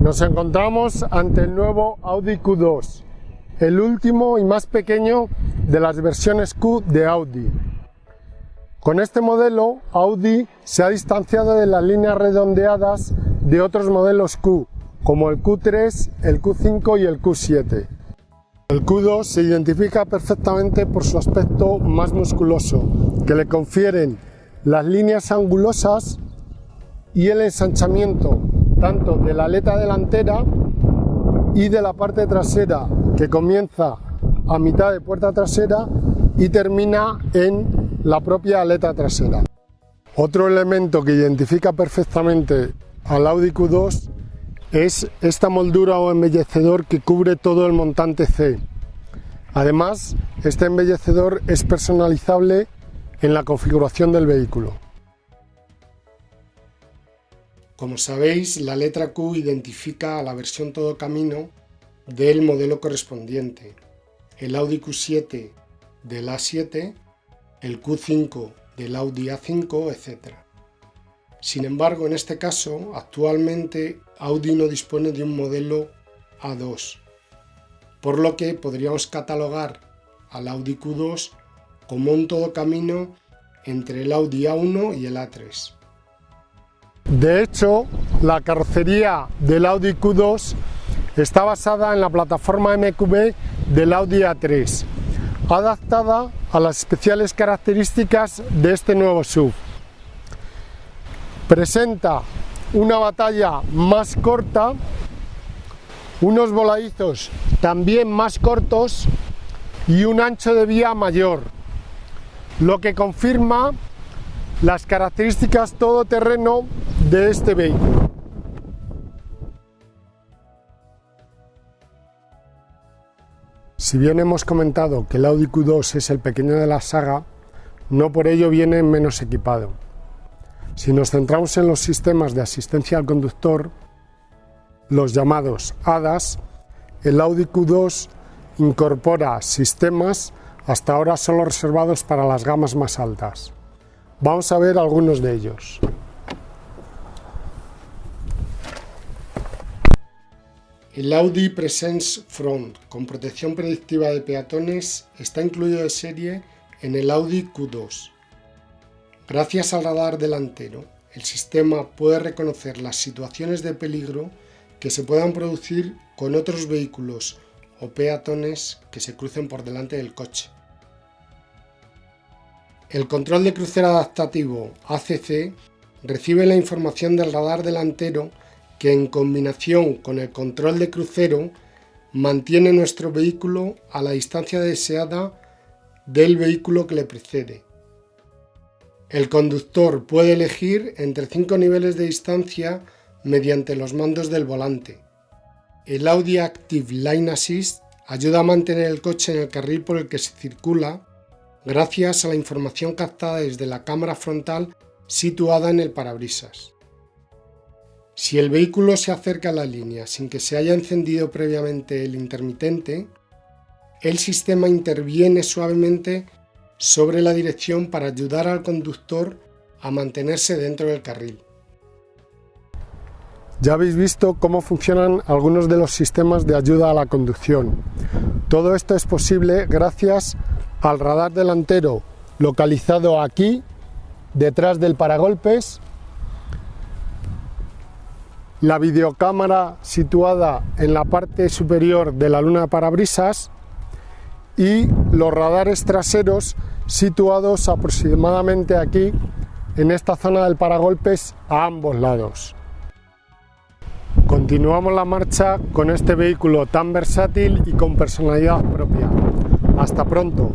Nos encontramos ante el nuevo Audi Q2, el último y más pequeño de las versiones Q de Audi. Con este modelo, Audi se ha distanciado de las líneas redondeadas de otros modelos Q, como el Q3, el Q5 y el Q7. El Q2 se identifica perfectamente por su aspecto más musculoso, que le confieren las líneas angulosas y el ensanchamiento tanto de la aleta delantera y de la parte trasera, que comienza a mitad de puerta trasera y termina en la propia aleta trasera. Otro elemento que identifica perfectamente al Audi Q2 es esta moldura o embellecedor que cubre todo el montante C. Además, este embellecedor es personalizable en la configuración del vehículo. Como sabéis, la letra Q identifica a la versión todo camino del modelo correspondiente. El Audi Q7 del A7 el Q5 del Audi A5, etc. Sin embargo, en este caso, actualmente Audi no dispone de un modelo A2, por lo que podríamos catalogar al Audi Q2 como un todo camino entre el Audi A1 y el A3. De hecho, la carrocería del Audi Q2 está basada en la plataforma MQB del Audi A3, adaptada a las especiales características de este nuevo SUV. Presenta una batalla más corta, unos voladizos también más cortos y un ancho de vía mayor, lo que confirma las características todoterreno de este vehículo. Si bien hemos comentado que el Audi Q2 es el pequeño de la saga, no por ello viene menos equipado. Si nos centramos en los sistemas de asistencia al conductor, los llamados ADAS, el Audi Q2 incorpora sistemas hasta ahora solo reservados para las gamas más altas. Vamos a ver algunos de ellos. El Audi Presence Front con protección predictiva de peatones está incluido de serie en el Audi Q2. Gracias al radar delantero, el sistema puede reconocer las situaciones de peligro que se puedan producir con otros vehículos o peatones que se crucen por delante del coche. El control de crucero adaptativo ACC recibe la información del radar delantero que en combinación con el control de crucero mantiene nuestro vehículo a la distancia deseada del vehículo que le precede. El conductor puede elegir entre cinco niveles de distancia mediante los mandos del volante. El Audi Active Line Assist ayuda a mantener el coche en el carril por el que se circula gracias a la información captada desde la cámara frontal situada en el parabrisas. Si el vehículo se acerca a la línea sin que se haya encendido previamente el intermitente, el sistema interviene suavemente sobre la dirección para ayudar al conductor a mantenerse dentro del carril. Ya habéis visto cómo funcionan algunos de los sistemas de ayuda a la conducción. Todo esto es posible gracias al radar delantero localizado aquí, detrás del paragolpes, la videocámara situada en la parte superior de la luna de parabrisas y los radares traseros situados aproximadamente aquí en esta zona del paragolpes a ambos lados. Continuamos la marcha con este vehículo tan versátil y con personalidad propia. Hasta pronto.